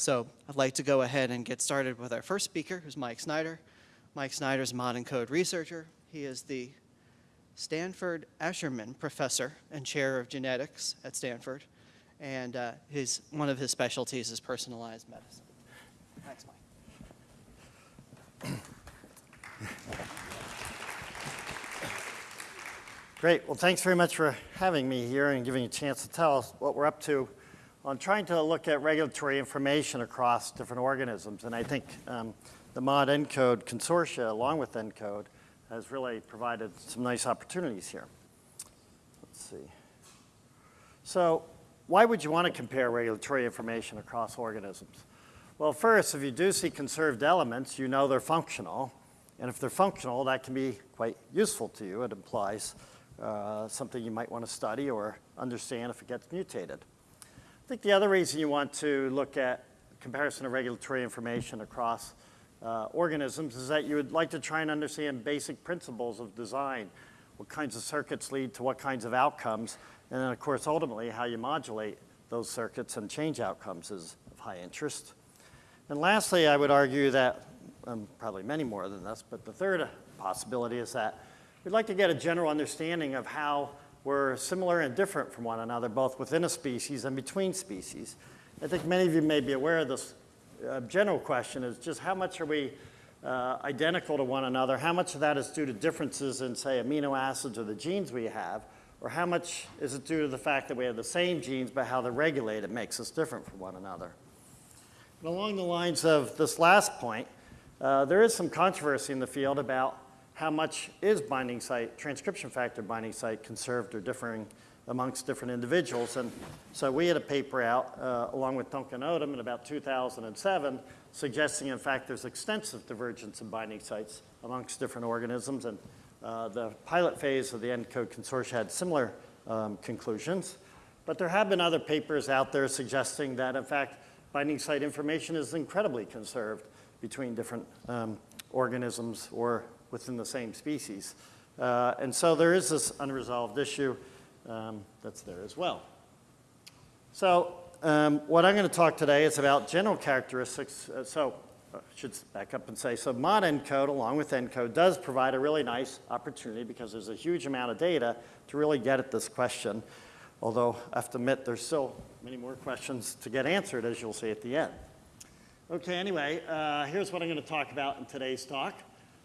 So I'd like to go ahead and get started with our first speaker, who's Mike Snyder. Mike Snyder is a modENCODE researcher. He is the Stanford Ascherman Professor and Chair of Genetics at Stanford. And uh, his, one of his specialties is personalized medicine. Thanks, Mike. Great. Well, thanks very much for having me here and giving you a chance to tell us what we're up to on trying to look at regulatory information across different organisms. And I think um, the modENCODE consortia, along with ENCODE, has really provided some nice opportunities here. Let's see. So why would you want to compare regulatory information across organisms? Well, first, if you do see conserved elements, you know they're functional. And if they're functional, that can be quite useful to you. It implies uh, something you might want to study or understand if it gets mutated. I think the other reason you want to look at comparison of regulatory information across uh, organisms is that you would like to try and understand basic principles of design, what kinds of circuits lead to what kinds of outcomes, and then of course ultimately how you modulate those circuits and change outcomes is of high interest. And lastly, I would argue that, um, probably many more than this, but the third possibility is that We'd like to get a general understanding of how we're similar and different from one another, both within a species and between species. I think many of you may be aware of this uh, general question is just how much are we uh, identical to one another? How much of that is due to differences in, say, amino acids or the genes we have? Or how much is it due to the fact that we have the same genes, but how they're regulated makes us different from one another? And along the lines of this last point, uh, there is some controversy in the field about how much is binding site, transcription factor binding site conserved or differing amongst different individuals. And so we had a paper out uh, along with Duncan Odom in about 2007 suggesting in fact there's extensive divergence in binding sites amongst different organisms. And uh, the pilot phase of the ENCODE consortia had similar um, conclusions. But there have been other papers out there suggesting that in fact binding site information is incredibly conserved between different um, organisms or within the same species. Uh, and so there is this unresolved issue um, that's there as well. So um, what I'm going to talk today is about general characteristics. Uh, so I should back up and say, so modENCODE along with encode does provide a really nice opportunity because there's a huge amount of data to really get at this question. Although I have to admit there's still many more questions to get answered as you'll see at the end. Okay, anyway, uh, here's what I'm going to talk about in today's talk.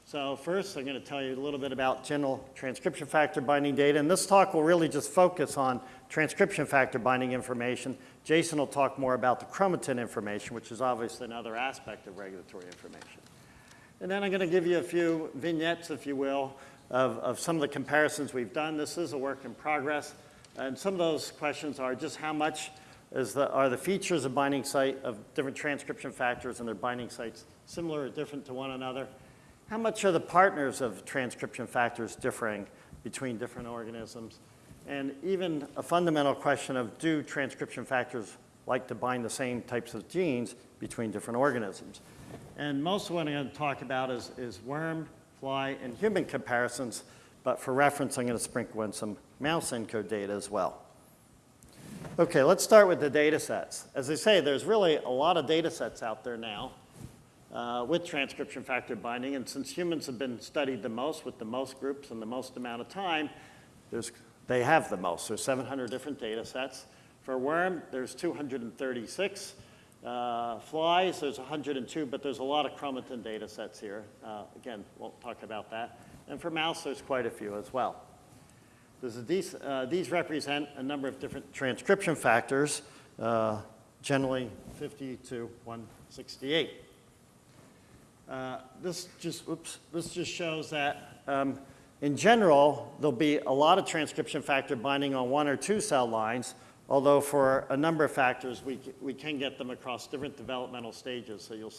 So first, I'm going to tell you a little bit about general transcription factor binding data. And this talk will really just focus on transcription factor binding information. Jason will talk more about the chromatin information, which is obviously another aspect of regulatory information. And then I'm going to give you a few vignettes, if you will, of, of some of the comparisons we've done. This is a work in progress. And some of those questions are just how much is the, are the features of binding site of different transcription factors and their binding sites similar or different to one another? How much are the partners of transcription factors differing between different organisms? And even a fundamental question of do transcription factors like to bind the same types of genes between different organisms? And most of what I'm going to talk about is, is worm, fly, and human comparisons, but for reference, I'm going to sprinkle in some mouse ENCODE data as well. Okay, let's start with the data sets. As I say, there's really a lot of data sets out there now uh, with transcription factor binding. And since humans have been studied the most with the most groups and the most amount of time, there's, they have the most. There's 700 different data sets. For worm, there's 236. Uh, flies, there's 102, but there's a lot of chromatin data sets here. Uh, again, won't talk about that. And for mouse, there's quite a few as well. These, uh, these, represent a number of different transcription factors, uh, generally 50 to 168. Uh, this just, oops, this just shows that um, in general, there'll be a lot of transcription factor binding on one or two cell lines, although for a number of factors, we, we can get them across different developmental stages, so you'll,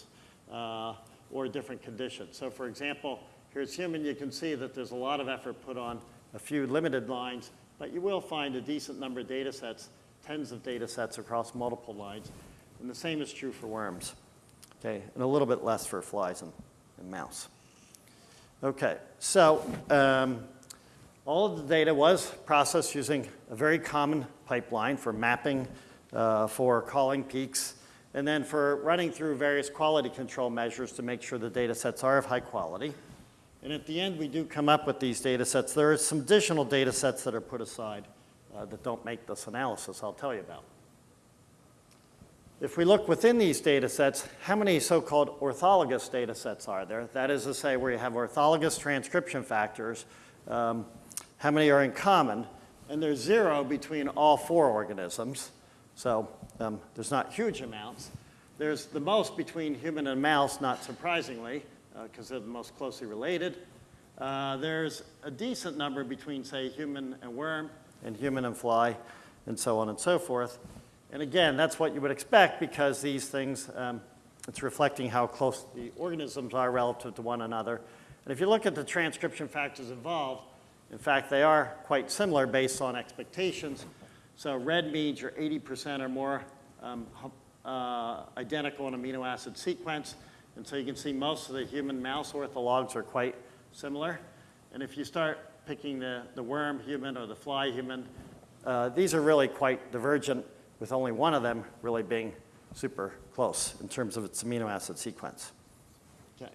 uh, or different conditions. So for example, here's human, you can see that there's a lot of effort put on a few limited lines, but you will find a decent number of data sets, tens of data sets across multiple lines. And the same is true for worms okay, and a little bit less for flies and, and mouse. Okay, so um, all of the data was processed using a very common pipeline for mapping, uh, for calling peaks, and then for running through various quality control measures to make sure the data sets are of high quality. And at the end, we do come up with these data sets. There are some additional data sets that are put aside uh, that don't make this analysis I'll tell you about. If we look within these data sets, how many so-called orthologous data sets are there? That is to say, where you have orthologous transcription factors, um, how many are in common? And there's zero between all four organisms, so um, there's not huge amounts. There's the most between human and mouse, not surprisingly, because they're the most closely related. Uh, there's a decent number between, say, human and worm, and human and fly, and so on and so forth. And again, that's what you would expect because these things, um, it's reflecting how close the organisms are relative to one another. And if you look at the transcription factors involved, in fact, they are quite similar based on expectations. So red means you're 80% or more um, uh, identical in amino acid sequence. And so you can see most of the human mouse orthologs are quite similar. And if you start picking the, the worm human or the fly human, uh, these are really quite divergent with only one of them really being super close in terms of its amino acid sequence. Okay.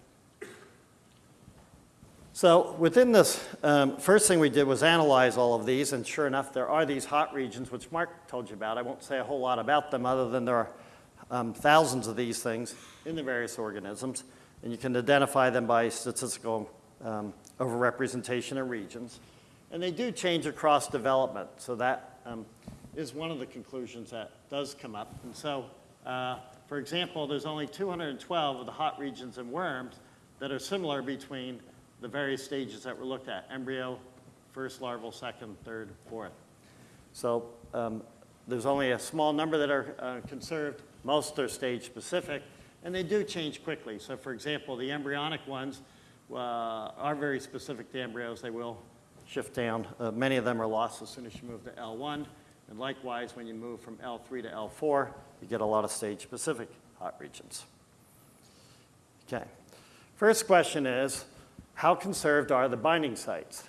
So within this, um, first thing we did was analyze all of these, and sure enough, there are these hot regions, which Mark told you about. I won't say a whole lot about them other than there are um, thousands of these things in the various organisms, and you can identify them by statistical um, overrepresentation of regions. And they do change across development, so that um, is one of the conclusions that does come up. And so, uh, for example, there's only 212 of the hot regions in worms that are similar between the various stages that were looked at, embryo, first larval, second, third, fourth. So um, there's only a small number that are uh, conserved. Most are stage specific, and they do change quickly. So for example, the embryonic ones uh, are very specific to embryos. They will shift down. Uh, many of them are lost as soon as you move to L1. And likewise, when you move from L3 to L4, you get a lot of stage-specific hot regions. Okay. First question is, how conserved are the binding sites?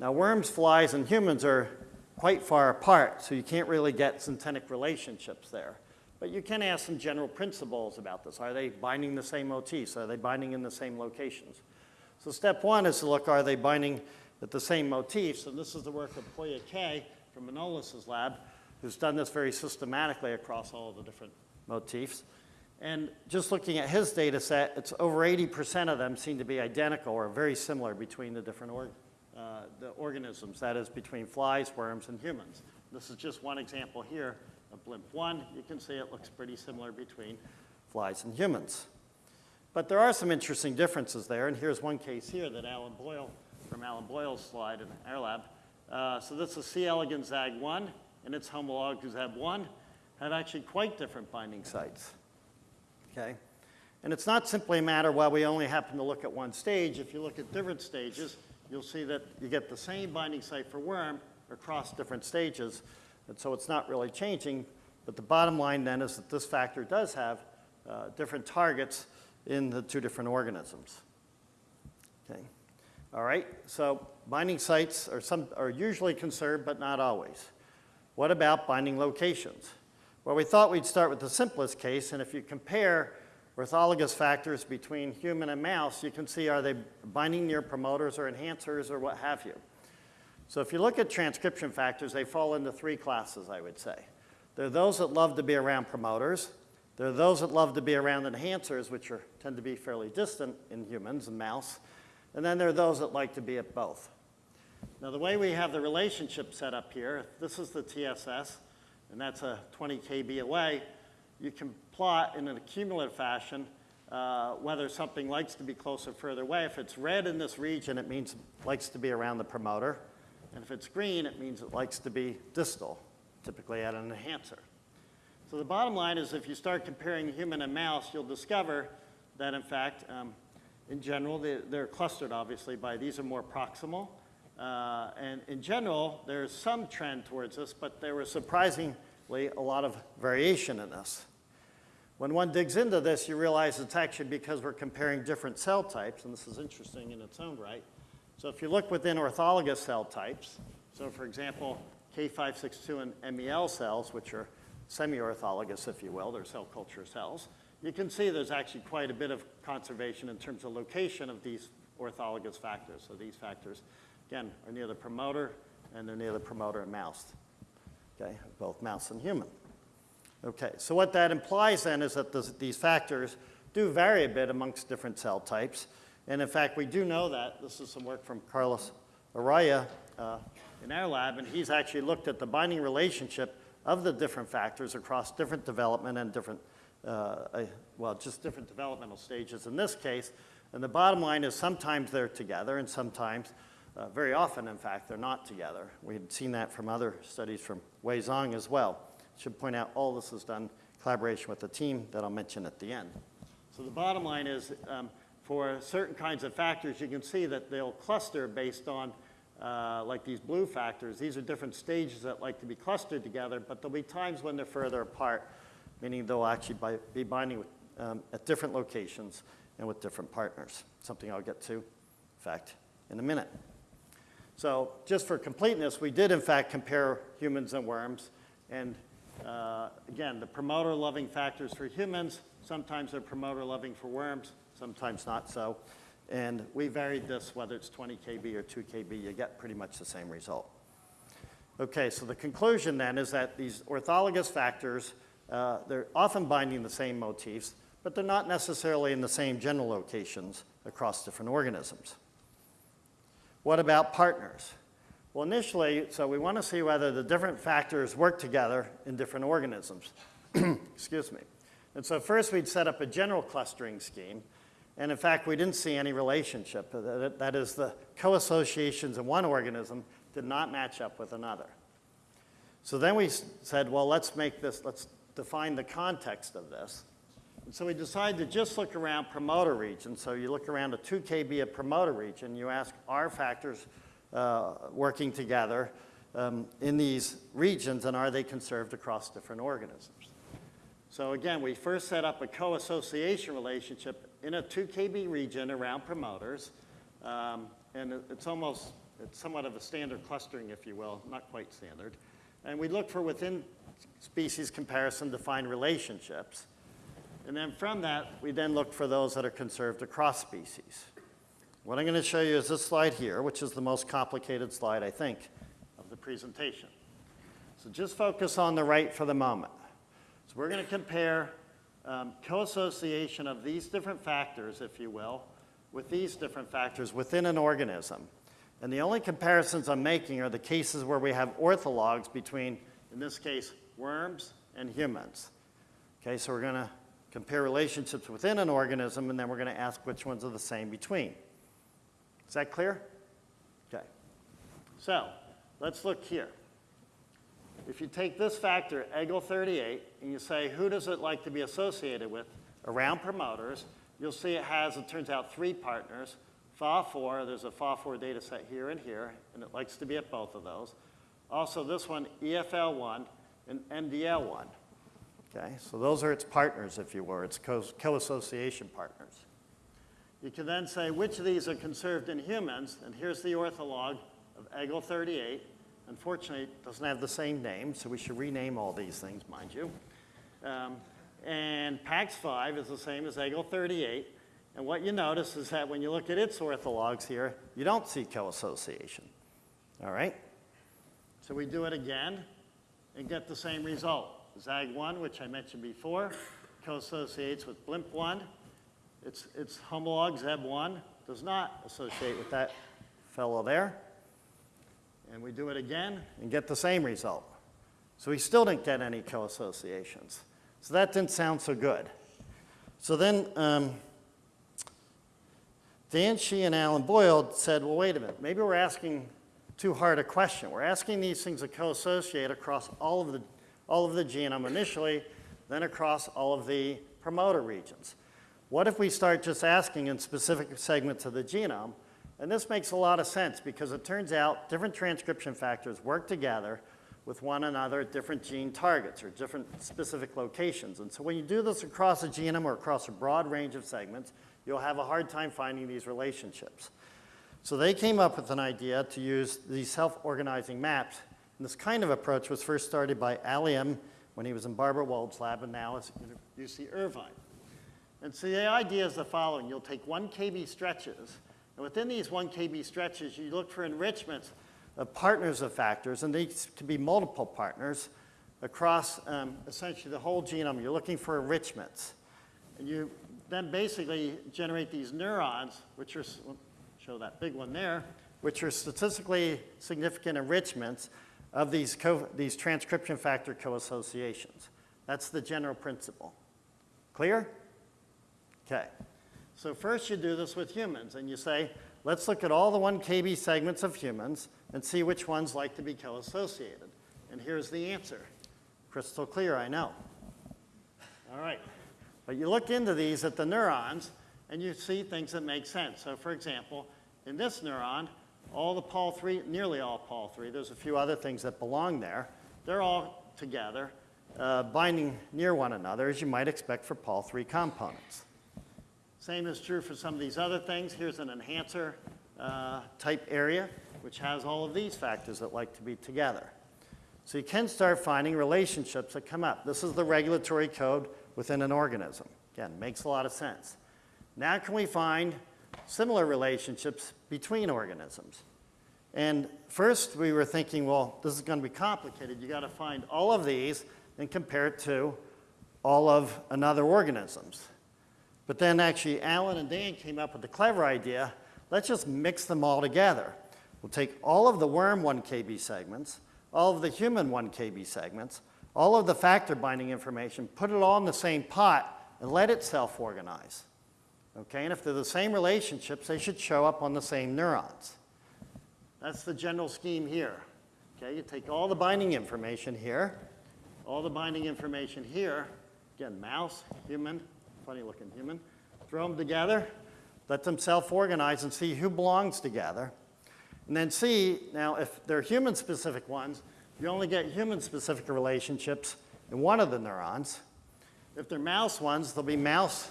Now, worms, flies, and humans are quite far apart, so you can't really get syntenic relationships there. But you can ask some general principles about this. Are they binding the same motifs? Are they binding in the same locations? So step one is to look, are they binding at the same motifs? And this is the work of Pouya from Manolis's lab, who's done this very systematically across all of the different motifs. And just looking at his data set, it's over 80% of them seem to be identical or very similar between the different org uh, the organisms, that is between flies, worms, and humans. This is just one example here of BLIMP1. You can see it looks pretty similar between flies and humans. But there are some interesting differences there, and here's one case here that Alan Boyle, from Alan Boyle's slide in our lab. Uh, so this is C. elegans ZAG1, and its homolog ZEB1 have actually quite different binding sites okay? And it's not simply a matter, well, we only happen to look at one stage. If you look at different stages, you'll see that you get the same binding site for worm across different stages. And so it's not really changing. But the bottom line then is that this factor does have uh, different targets in the two different organisms. Okay. All right, so binding sites are, some, are usually conserved, but not always. What about binding locations? Well, we thought we'd start with the simplest case, and if you compare orthologous factors between human and mouse, you can see are they binding near promoters or enhancers or what have you. So if you look at transcription factors, they fall into three classes, I would say. There are those that love to be around promoters. There are those that love to be around enhancers, which are, tend to be fairly distant in humans and mouse. And then there are those that like to be at both. Now, the way we have the relationship set up here, this is the TSS, and that's a 20 kb away, you can plot in an accumulative fashion uh, whether something likes to be closer or further away. If it's red in this region, it means it likes to be around the promoter. And if it's green, it means it likes to be distal, typically at an enhancer. So the bottom line is if you start comparing human and mouse, you'll discover that in fact, um, in general, they, they're clustered obviously by these are more proximal. Uh, and in general, there's some trend towards this, but there was surprisingly a lot of variation in this. When one digs into this, you realize it's actually because we're comparing different cell types, and this is interesting in its own right. So if you look within orthologous cell types, so for example, K562 and MEL cells, which are semi-orthologous, if you will, they're cell culture cells, you can see there's actually quite a bit of conservation in terms of location of these orthologous factors. So these factors, again, are near the promoter, and they're near the promoter in mouse, okay, both mouse and human. Okay, so what that implies then is that this, these factors do vary a bit amongst different cell types. And in fact, we do know that. This is some work from Carlos Araya uh, in our lab, and he's actually looked at the binding relationship of the different factors across different development and different, uh, uh, well, just different developmental stages in this case. And the bottom line is sometimes they're together and sometimes, uh, very often in fact, they're not together. We had seen that from other studies from Wei Zong as well. Should point out all this is done collaboration with the team that I'll mention at the end. So the bottom line is um, for certain kinds of factors, you can see that they'll cluster based on uh, like these blue factors. These are different stages that like to be clustered together, but there'll be times when they're further apart, meaning they'll actually be binding with, um, at different locations and with different partners, something I'll get to, in fact, in a minute. So just for completeness, we did in fact compare humans and worms, and uh, again, the promoter-loving factors for humans, sometimes they're promoter-loving for worms, sometimes not so. And we varied this, whether it's 20 kb or 2 kb, you get pretty much the same result. Okay, so the conclusion then is that these orthologous factors, uh, they're often binding the same motifs, but they're not necessarily in the same general locations across different organisms. What about partners? Well, initially, so we want to see whether the different factors work together in different organisms. Excuse me. And so first we'd set up a general clustering scheme. And in fact, we didn't see any relationship. That is, the co-associations in one organism did not match up with another. So then we said, well, let's make this, let's define the context of this. And so we decided to just look around promoter regions. So you look around a 2 kb of promoter region, you ask, are factors uh, working together um, in these regions, and are they conserved across different organisms? So again, we first set up a co-association relationship in a 2 kb region around promoters, um, and it's almost, it's somewhat of a standard clustering, if you will, not quite standard. And we look for within species comparison to find relationships. And then from that, we then look for those that are conserved across species. What I'm going to show you is this slide here, which is the most complicated slide, I think, of the presentation. So just focus on the right for the moment. So we're going to compare um, co-association of these different factors, if you will, with these different factors within an organism. And the only comparisons I'm making are the cases where we have orthologs between, in this case, worms and humans. Okay, so we're going to compare relationships within an organism, and then we're going to ask which ones are the same between. Is that clear? Okay. So let's look here. If you take this factor, EGL38, and you say, who does it like to be associated with around promoters, you'll see it has, it turns out, three partners. FA4, there's a FA4 data set here and here, and it likes to be at both of those. Also, this one, EFL1 and MDL1. Okay, so those are its partners, if you will, its co-association partners. You can then say which of these are conserved in humans, and here's the ortholog of EGL38. Unfortunately, it doesn't have the same name, so we should rename all these things, mind you. Um, and PAX5 is the same as EGL38. And what you notice is that when you look at its orthologs here, you don't see co-association. All right? So we do it again and get the same result. ZAG1, which I mentioned before, co-associates with BLIMP1. Its, its homolog, ZEB1, does not associate with that fellow there. And we do it again and get the same result. So we still didn't get any co-associations. So that didn't sound so good. So then um, Dan Xie and Alan Boyle said, well, wait a minute, maybe we're asking too hard a question. We're asking these things to co-associate across all of, the, all of the genome initially, then across all of the promoter regions. What if we start just asking in specific segments of the genome and this makes a lot of sense because it turns out different transcription factors work together with one another at different gene targets or different specific locations. And so when you do this across a genome or across a broad range of segments, you'll have a hard time finding these relationships. So they came up with an idea to use these self-organizing maps. And this kind of approach was first started by Allium when he was in Barbara Wold's lab and now is at UC Irvine. And so the idea is the following. You'll take 1 kb stretches, and within these 1 kb stretches, you look for enrichments of partners of factors, and these can be multiple partners across um, essentially the whole genome. You're looking for enrichments. And you then basically generate these neurons, which are, show that big one there, which are statistically significant enrichments of these, these transcription factor co-associations. That's the general principle. Clear? Okay. So first you do this with humans, and you say, let's look at all the 1 kb segments of humans and see which ones like to be co-associated. And here's the answer. Crystal clear, I know. All right. But you look into these at the neurons, and you see things that make sense. So for example, in this neuron, all the Pol 3, nearly all Pol 3, there's a few other things that belong there, they're all together, uh, binding near one another, as you might expect for Pol 3 components. Same is true for some of these other things. Here's an enhancer uh, type area, which has all of these factors that like to be together. So you can start finding relationships that come up. This is the regulatory code within an organism. Again, makes a lot of sense. Now can we find similar relationships between organisms? And first we were thinking, well, this is going to be complicated. You got to find all of these and compare it to all of another organisms. But then actually Alan and Dan came up with the clever idea, let's just mix them all together. We'll take all of the worm 1 kb segments, all of the human 1 kb segments, all of the factor binding information, put it all in the same pot and let it self-organize. Okay, and if they're the same relationships, they should show up on the same neurons. That's the general scheme here. Okay, you take all the binding information here, all the binding information here, again, mouse, human, funny looking human, throw them together, let them self-organize and see who belongs together. And then see, now if they're human-specific ones, you only get human-specific relationships in one of the neurons. If they're mouse ones, they'll be mouse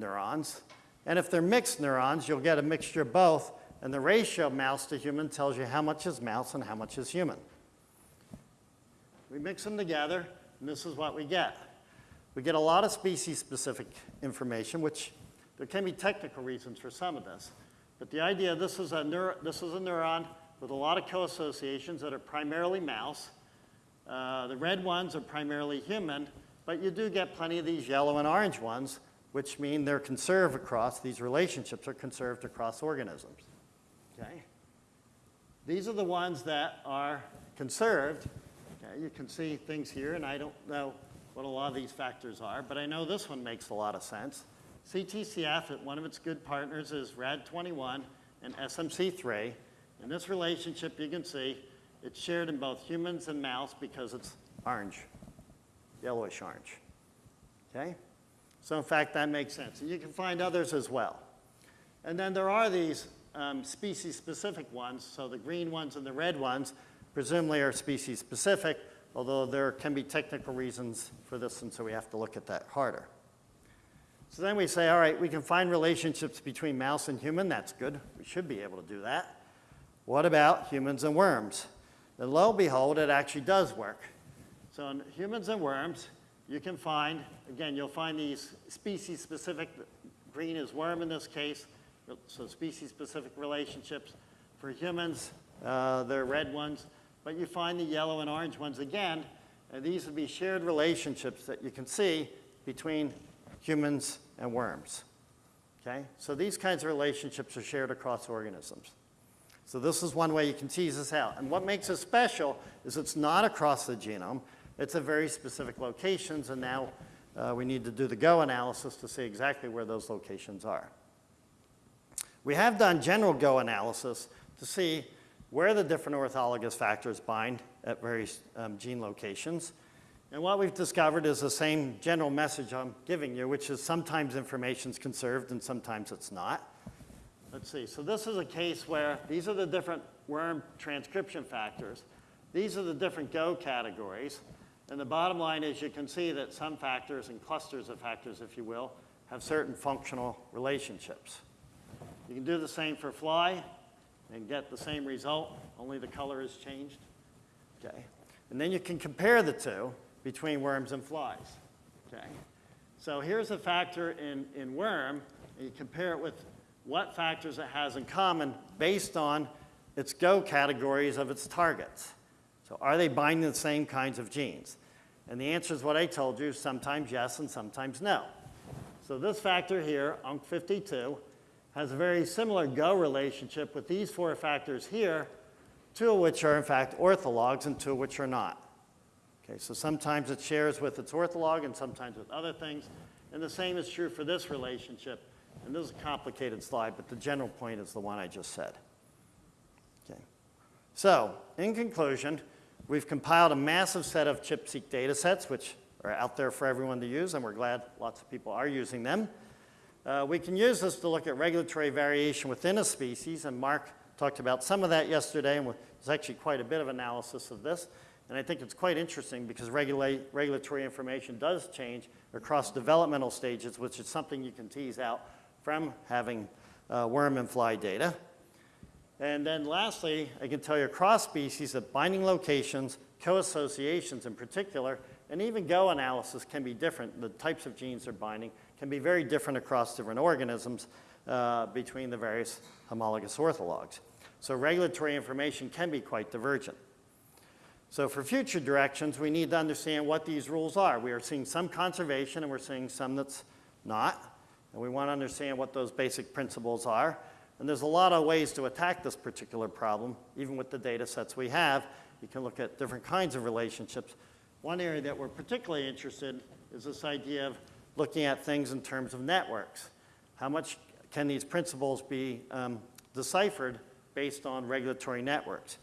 neurons. And if they're mixed neurons, you'll get a mixture of both, and the ratio of mouse to human tells you how much is mouse and how much is human. We mix them together, and this is what we get. We get a lot of species-specific information, which there can be technical reasons for some of this. But the idea, this is a, this is a neuron with a lot of co-associations that are primarily mouse. Uh, the red ones are primarily human, but you do get plenty of these yellow and orange ones, which mean they're conserved across, these relationships are conserved across organisms. Okay? These are the ones that are conserved. Okay, you can see things here, and I don't know what a lot of these factors are, but I know this one makes a lot of sense. CTCF, one of its good partners is RAD21 and SMC3. In this relationship, you can see it's shared in both humans and mouse because it's orange, yellowish orange. Okay? So in fact, that makes sense. And you can find others as well. And then there are these um, species-specific ones. So the green ones and the red ones presumably are species-specific, although there can be technical reasons for this, and so we have to look at that harder. So then we say, all right, we can find relationships between mouse and human. That's good. We should be able to do that. What about humans and worms? And lo and behold, it actually does work. So in humans and worms, you can find, again, you'll find these species-specific, green is worm in this case, so species-specific relationships. For humans, uh, they're red ones, but you find the yellow and orange ones again, and these would be shared relationships that you can see between humans and worms. Okay? So these kinds of relationships are shared across organisms. So this is one way you can tease this out. And what makes it special is it's not across the genome. It's at very specific locations, and now uh, we need to do the GO analysis to see exactly where those locations are. We have done general GO analysis to see where the different orthologous factors bind at various um, gene locations. And what we've discovered is the same general message I'm giving you, which is sometimes information is conserved and sometimes it's not. Let's see, so this is a case where these are the different worm transcription factors. These are the different GO categories. And the bottom line is you can see that some factors and clusters of factors, if you will, have certain functional relationships. You can do the same for fly and get the same result, only the color is changed. Okay. And then you can compare the two between worms and flies. Okay? So here's a factor in, in worm, and you compare it with what factors it has in common based on its Go categories of its targets. So are they binding the same kinds of genes? And the answer is what I told you, sometimes yes and sometimes no. So this factor here, UNC52, has a very similar Go relationship with these four factors here, two of which are in fact orthologs and two of which are not. Okay, so sometimes it shares with its ortholog and sometimes with other things. And the same is true for this relationship. And this is a complicated slide, but the general point is the one I just said. Okay. So, in conclusion, we've compiled a massive set of ChIP-seq data sets, which are out there for everyone to use, and we're glad lots of people are using them. Uh, we can use this to look at regulatory variation within a species, and Mark talked about some of that yesterday, and there's actually quite a bit of analysis of this. And I think it's quite interesting because regula regulatory information does change across developmental stages, which is something you can tease out from having uh, worm and fly data. And then lastly, I can tell you across species that binding locations, co-associations in particular, and even Go analysis can be different. The types of genes they're binding can be very different across different organisms uh, between the various homologous orthologs. So regulatory information can be quite divergent. So for future directions, we need to understand what these rules are. We are seeing some conservation and we're seeing some that's not. And we want to understand what those basic principles are. And there's a lot of ways to attack this particular problem, even with the data sets we have. You can look at different kinds of relationships. One area that we're particularly interested in is this idea of looking at things in terms of networks. How much can these principles be um, deciphered based on regulatory networks?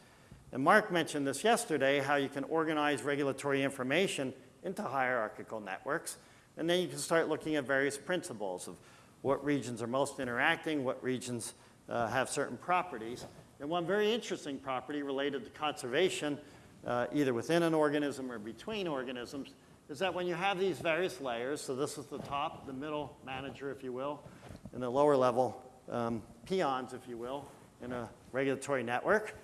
And Mark mentioned this yesterday, how you can organize regulatory information into hierarchical networks, and then you can start looking at various principles of what regions are most interacting, what regions uh, have certain properties. And one very interesting property related to conservation, uh, either within an organism or between organisms, is that when you have these various layers, so this is the top, the middle manager, if you will, and the lower level um, peons, if you will, in a regulatory network,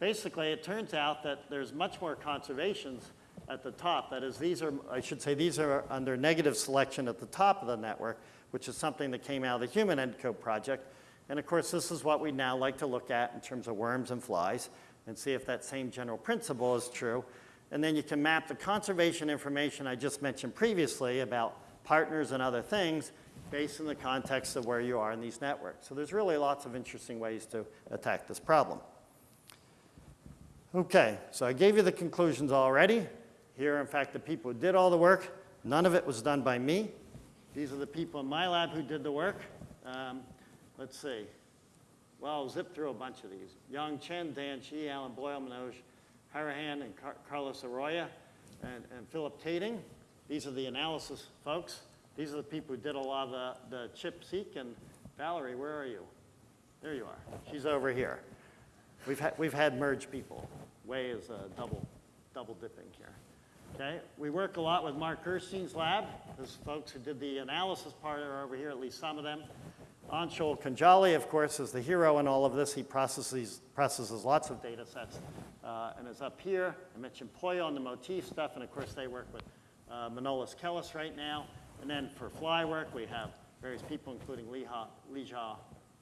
basically it turns out that there's much more conservations at the top. That is, these are, I should say, these are under negative selection at the top of the network, which is something that came out of the Human ENCODE project. And of course, this is what we now like to look at in terms of worms and flies and see if that same general principle is true. And then you can map the conservation information I just mentioned previously about partners and other things based in the context of where you are in these networks. So there's really lots of interesting ways to attack this problem. Okay, so I gave you the conclusions already. Here, in fact, the people who did all the work. None of it was done by me. These are the people in my lab who did the work. Um, let's see. Well, I'll zip through a bunch of these. Young Chen, Dan Xie, Alan Boyle, Manoj Hariharan, and Car Carlos Araya, and, and Philip Tating. These are the analysis folks. These are the people who did a lot of the, the ChIP-seq. And Valerie, where are you? There you are. She's over here. We've, ha we've had merge people. Way is uh, double, double dipping here. Okay, we work a lot with Mark Gerstein's lab. Those folks who did the analysis part are over here, at least some of them. Anshul Kundaje, of course, is the hero in all of this. He processes, processes lots of data sets uh, and is up here. I mentioned Pouya on the motif stuff, and of course they work with uh, Manolis Kellis right now. And then for fly work, we have various people, including Liha, Lijia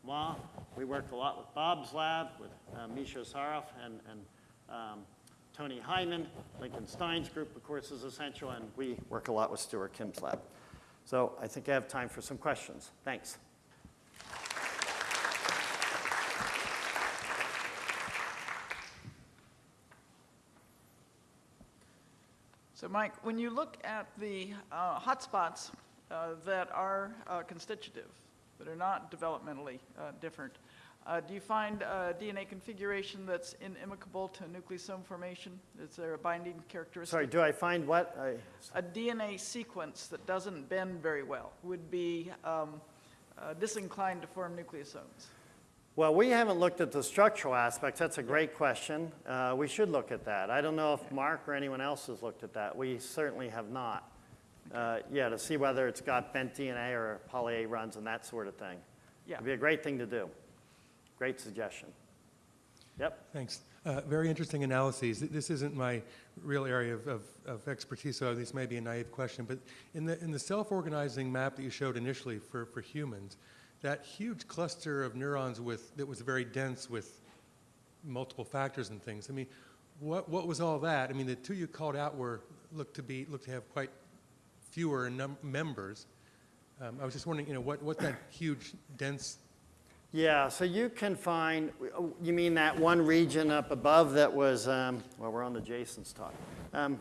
Ma. We work a lot with Bob's lab, with uh, Misha Sarov and, and um, Tony Hyman. Lincoln Stein's group, of course, is essential, and we work a lot with Stuart Kim's lab. So I think I have time for some questions. Thanks. So Mike, when you look at the uh, hotspots uh, that are uh, constitutive, that are not developmentally uh, different, uh, do you find a DNA configuration that's inimicable to nucleosome formation? Is there a binding characteristic? Sorry, do I find what? I, A DNA sequence that doesn't bend very well would be um, uh, disinclined to form nucleosomes. Well, we haven't looked at the structural aspects. That's a great question. Uh, we should look at that. I don't know if Mark or anyone else has looked at that. We certainly have not. Uh, yeah, to see whether it's got bent DNA or poly A runs and that sort of thing. Yeah. It'd be a great thing to do. Great suggestion. Yep. Thanks. Uh, Very interesting analyses. This isn't my real area of- of of expertise, so this may be a naive question, but in the, in the self-organizing map that you showed initially for, for humans, that huge cluster of neurons with, that was very dense with multiple factors and things, I mean, what, what was all that? I mean, the two you called out were, looked to be, looked to have quite fewer num- members. Um, I was just wondering, you know, what, what that huge, dense Yeah, so you can find, you mean that one region up above that was, um, well, we're on the Jason's talk. Um,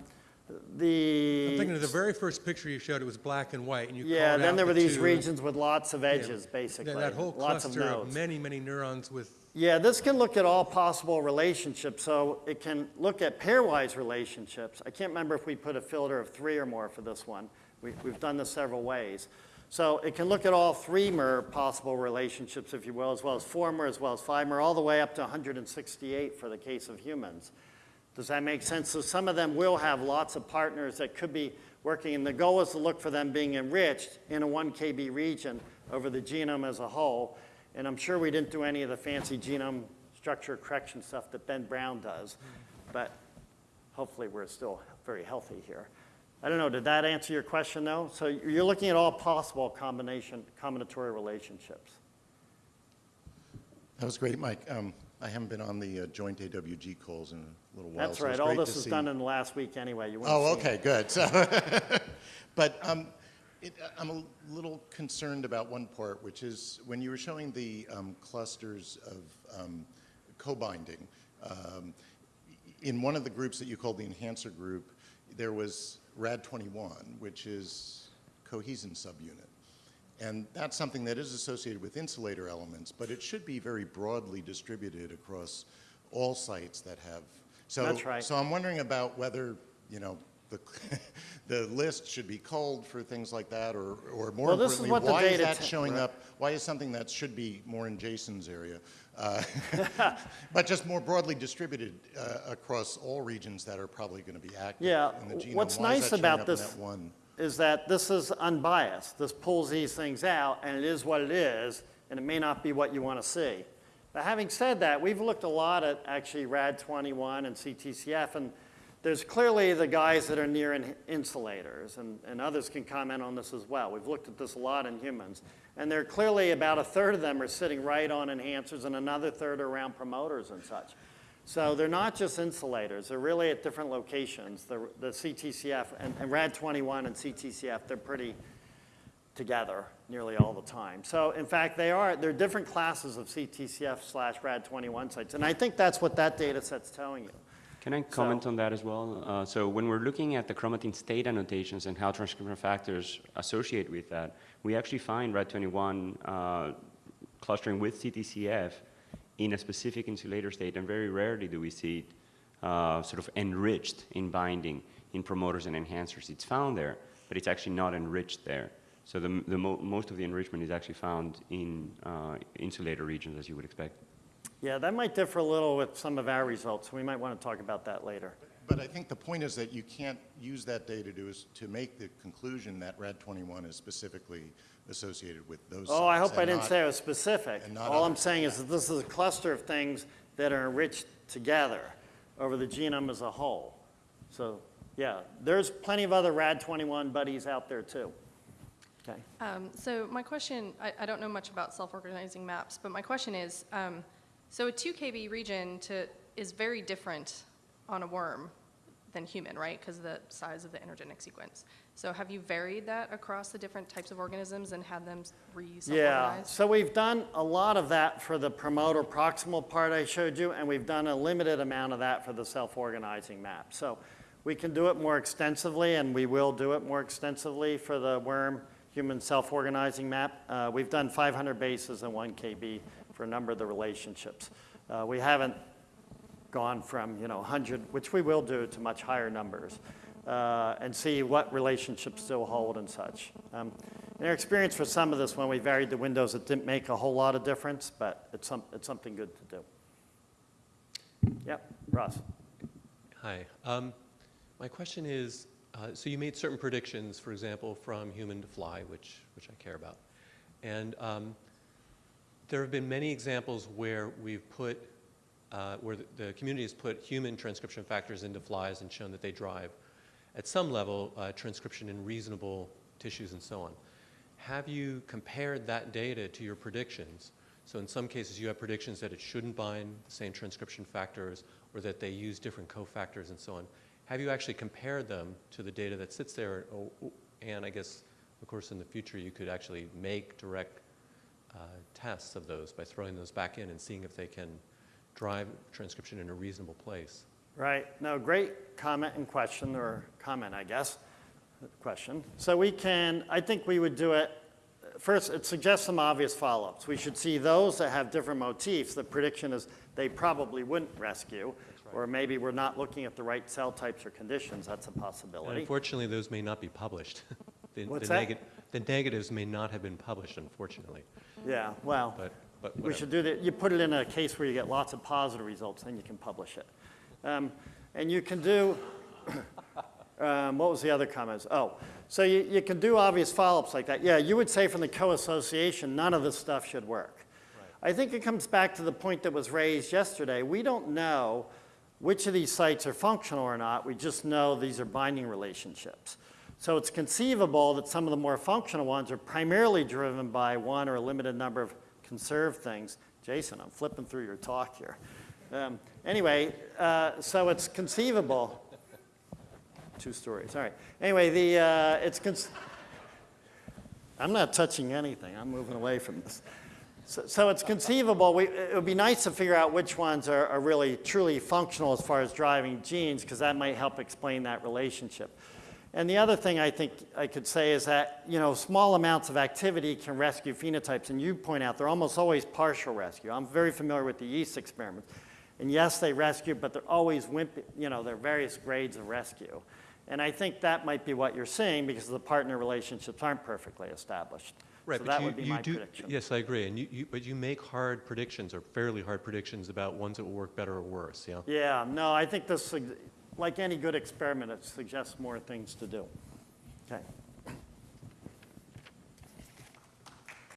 The. I'm thinking of the very first picture you showed, it was black and white, and you called Yeah, out then there were the these two- regions with lots of edges, that- basically. That whole lots of cluster of nodes. many, many neurons with, Yeah, this can look at all possible relationships, so it can look at pairwise relationships. I can't remember if we put a filter of three or more for this one. We, we've done this several ways. So it can look at all three mer possible relationships, if you will, as well as four mer, as well as five mer, all the way up to 168 for the case of humans. Does that make sense? So some of them will have lots of partners that could be working, and the goal is to look for them being enriched in a 1 KB region over the genome as a whole. And I'm sure we didn't do any of the fancy genome structure correction stuff that Ben Brown does, but hopefully we're still very healthy here. I don't know, did that answer your question though? So you're looking at all possible combination, combinatory relationships. That was great, Mike. Um, I haven't been on the uh, joint AWG calls in a little while. That's so right, all this was see- done in the last week anyway. You Oh, seen it. okay, good. So, but um, it, I'm a little concerned about one part, which is when you were showing the um, clusters of um, co-binding, um, in one of the groups that you called the enhancer group, there was RAD21, which is cohesin subunit. And that's something that is associated with insulator elements, but it should be very broadly distributed across all sites that have. So, That's right. So I'm wondering about whether, you know, the, the list should be culled for things like that, or, or more Well, importantly, why is that showing right. up? Why is something that should be more in Jason's area, uh, but just more broadly distributed uh, across all regions that are probably going to be active Yeah, in the genome? what's Why nice about this- one? Is that this is unbiased. This pulls these things out, and it is what it is, and it may not be what you want to see. But having said that, we've looked a lot at actually RAD21 and CTCF, and there's clearly the guys that are near in- insulators, and, and others can comment on this as well. We've looked at this a lot in humans, and there are clearly about a third of them are sitting right on enhancers, and another third are around promoters and such. So they're not just insulators, they're really at different locations. The, the CTCF and, and RAD21 and CTCF, they're pretty together nearly all the time. So in fact, they are, they're different classes of CTCF slash RAD21 sites. And I think that's what that data set's telling you. Can I comment So- on that as well? Uh, so when we're looking at the chromatin state annotations and how transcription factors associate with that, we actually find RAD21 uh, clustering with CTCF in a specific insulator state, and very rarely do we see it uh, sort of enriched in binding in promoters and enhancers. It's found there, but it's actually not enriched there. So the, the mo most of the enrichment is actually found in uh, insulator regions, as you would expect. Yeah, that might differ a little with some of our results. We might want to talk about that later. But I think the point is that you can't use that data to, to make the conclusion that RAD21 is specifically associated with those Oh, I sites hope I and didn't not- say it was specific. and not All I'm others. saying is that this is a cluster of things that are enriched together over the genome as a whole. So, yeah, there's plenty of other RAD21 buddies out there too. Okay. Um, So my question, I, I don't know much about self-organizing maps, but my question is, um, so a 2 KB region to, is very different on a worm than human, right? Because of the size of the intergenic sequence. So have you varied that across the different types of organisms and had them Yeah, re-self-organize? so we've done a lot of that for the promoter proximal part I showed you, and we've done a limited amount of that for the self-organizing map. So we can do it more extensively, and we will do it more extensively for the worm human self-organizing map. Uh, we've done 500 bases and 1 KB for a number of the relationships. Uh, we haven't gone from, you know, 100, which we will do, to much higher numbers, uh, and see what relationships still hold and such. Um, In our experience for some of this, when we varied the windows, it didn't make a whole lot of difference, but it's some, it's something good to do. Yep, Ross. Hi. Um, My question is, uh, so you made certain predictions, for example, from human to fly, which, which I care about. And um, there have been many examples where we've put uh, where the, the community has put human transcription factors into flies and shown that they drive, at some level, uh, transcription in reasonable tissues and so on. Have you compared that data to your predictions? So in some cases, you have predictions that it shouldn't bind the same transcription factors or that they use different cofactors and so on. Have you actually compared them to the data that sits there? Oh, oh, And I guess, of course, in the future, you could actually make direct uh, tests of those by throwing those back in and seeing if they can drive transcription in a reasonable place. Right. No, great comment and question, or comment, I guess, question. So we can, I think we would do it, first, it suggests some obvious follow-ups. We should see those that have different motifs. The prediction is they probably wouldn't rescue, or maybe we're not looking at the right cell types or conditions. That's a And possibility. unfortunately, those may not be published. The- What's the that? The negatives may not have been published, unfortunately, Yeah, well, but, but we should do that. You put it in a case where you get lots of positive results, then you can publish it. Um, And you can do, um, what was the other comments? Oh, so you, you can do obvious follow-ups like that. Yeah, you would say from the co-association, none of this stuff should work. I think it comes back to the point that was raised yesterday. We don't know which of these sites are functional or not. We just know these are binding relationships. So it's conceivable that some of the more functional ones are primarily driven by one or a limited number of conserved things. Jason, I'm flipping through your talk here. Um, anyway, uh, so it's conceivable. Two stories, all right. Anyway, the, uh, it's, I'm not touching anything. I'm moving away from this. So, so it's conceivable, we, it would be nice to figure out which ones are, are really truly functional as far as driving genes, because that might help explain that relationship. And the other thing I think I could say is that, you know, small amounts of activity can rescue phenotypes, and you point out they're almost always partial rescue. I'm very familiar with the yeast experiments. And yes, they rescue, but they're always wimpy, you know, there are various grades of rescue. And I think that might be what you're seeing because the partner relationships aren't perfectly established. Right, so but that you- would be you my do- prediction. Yes, I agree, and you, you, but you make hard predictions, or fairly hard predictions about ones that will work better or worse, yeah? Yeah, no, I think this, like any good experiment, it suggests more things to do. Okay.